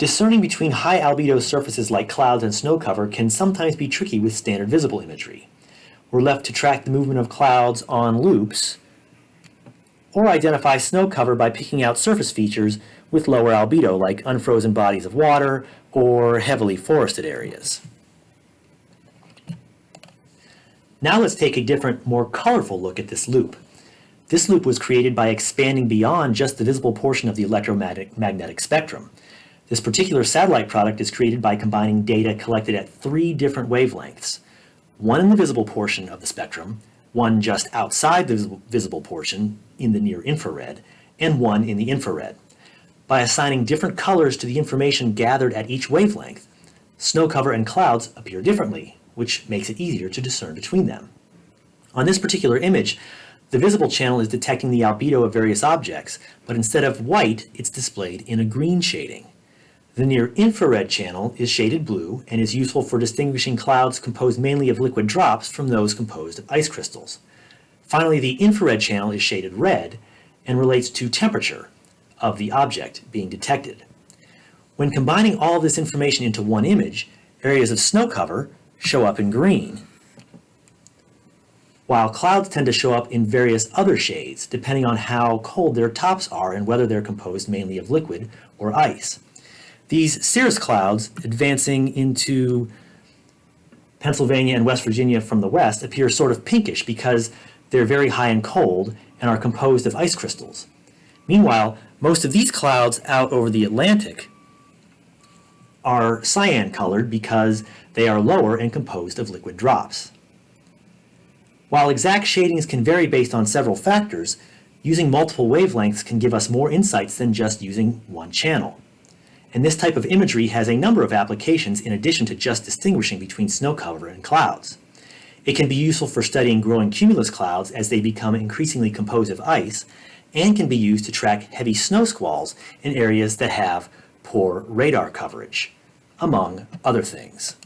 Discerning between high albedo surfaces like clouds and snow cover can sometimes be tricky with standard visible imagery. We're left to track the movement of clouds on loops or identify snow cover by picking out surface features with lower albedo like unfrozen bodies of water or heavily forested areas. Now let's take a different, more colorful look at this loop. This loop was created by expanding beyond just the visible portion of the electromagnetic spectrum. This particular satellite product is created by combining data collected at three different wavelengths, one in the visible portion of the spectrum, one just outside the visible portion in the near infrared, and one in the infrared. By assigning different colors to the information gathered at each wavelength, snow cover and clouds appear differently, which makes it easier to discern between them. On this particular image, the visible channel is detecting the albedo of various objects, but instead of white, it's displayed in a green shading. The near-infrared channel is shaded blue and is useful for distinguishing clouds composed mainly of liquid drops from those composed of ice crystals. Finally, the infrared channel is shaded red and relates to temperature of the object being detected. When combining all this information into one image, areas of snow cover show up in green, while clouds tend to show up in various other shades depending on how cold their tops are and whether they're composed mainly of liquid or ice. These cirrus clouds advancing into Pennsylvania and West Virginia from the west appear sort of pinkish because they're very high and cold and are composed of ice crystals. Meanwhile, most of these clouds out over the Atlantic are cyan colored because they are lower and composed of liquid drops. While exact shadings can vary based on several factors, using multiple wavelengths can give us more insights than just using one channel. And this type of imagery has a number of applications in addition to just distinguishing between snow cover and clouds. It can be useful for studying growing cumulus clouds as they become increasingly composed of ice, and can be used to track heavy snow squalls in areas that have poor radar coverage, among other things.